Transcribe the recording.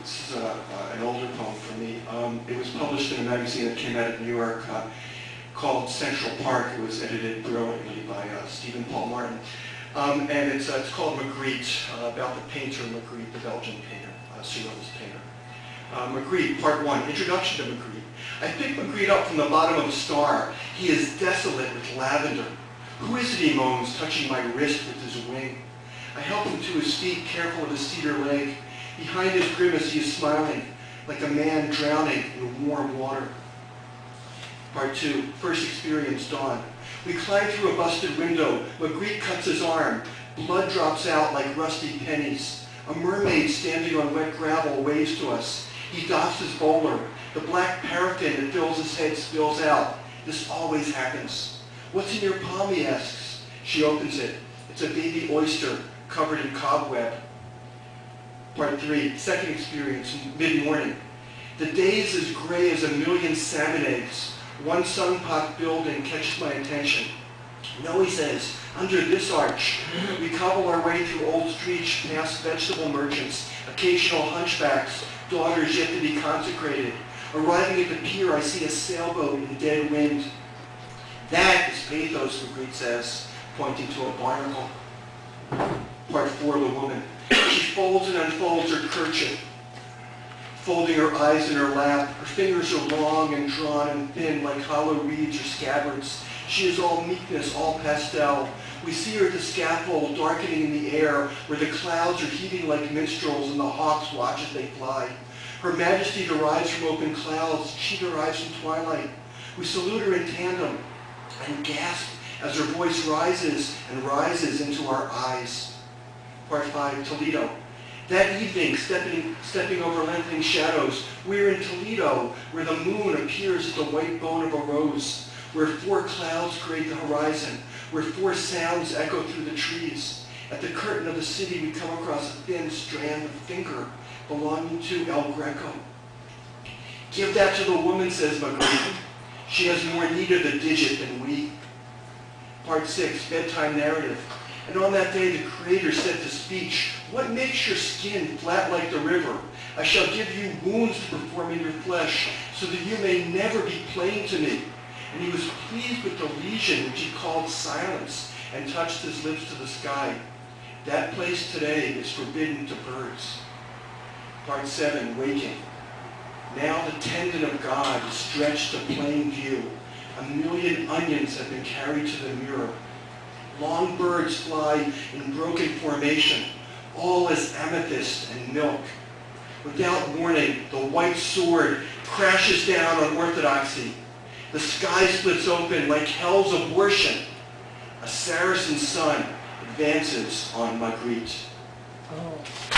This is uh, uh, an older poem for me. Um, It was published in a magazine that came out of New York uh, called Central Park. It was edited brilliantly by uh, Stephen Paul Martin. Um, And it's uh, it's called Magritte, uh, about the painter Magritte, the Belgian painter, uh, Surrealist painter. Uh, Magritte, Part 1, Introduction to Magritte. I picked Magritte up from the bottom of a star. He is desolate with lavender. Who is it, he moans, touching my wrist with his wing? I help him to his feet, careful of his cedar leg. Behind his grimace, he is smiling, like a man drowning in warm water. Part 2, First Experience Dawn. We climb through a busted window. Magritte cuts his arm. Blood drops out like rusty pennies. A mermaid standing on wet gravel waves to us. He doffs his bowler. The black paraffin that fills his head spills out. This always happens. What's in your palm, he asks. She opens it. It's a baby oyster covered in cobweb. Part three, second experience, mid-morning. The day is as gray as a million salmon eggs. One sun-pot building catches my attention. No, he says, under this arch. We cobble our way through old streets past vegetable merchants, occasional hunchbacks, daughters yet to be consecrated. Arriving at the pier, I see a sailboat in dead wind. That is pathos, Magritte says, pointing to a barnacle. Part four, the woman. She folds and unfolds her kerchief, folding her eyes in her lap. Her fingers are long and drawn and thin like hollow reeds or scabbards. She is all meekness, all pastel. We see her at the scaffold, darkening in the air, where the clouds are heaving like minstrels and the hawks watch as they fly. Her majesty derives from open clouds. She derives from twilight. We salute her in tandem and gasp as her voice rises and rises into our eyes. Part 5, Toledo. That evening, stepping, stepping over lengthening shadows, we're in Toledo, where the moon appears as the white bone of a rose, where four clouds create the horizon, where four sounds echo through the trees. At the curtain of the city, we come across a thin strand of finger belonging to El Greco. Give that to the woman, says Magritte. She has more need of the digit than we. Part 6, Bedtime Narrative. And on that day the Creator said to speech, What makes your skin flat like the river? I shall give you wounds to perform in your flesh, so that you may never be plain to me. And he was pleased with the lesion which he called silence, and touched his lips to the sky. That place today is forbidden to birds. Part 7, Waking. Now the tendon of God is stretched to plain view. A million onions have been carried to the mirror. Long birds fly in broken formation, all as amethyst and milk. Without warning, the white sword crashes down on orthodoxy. The sky splits open like hell's abortion. A Saracen sun advances on Magritte. Oh.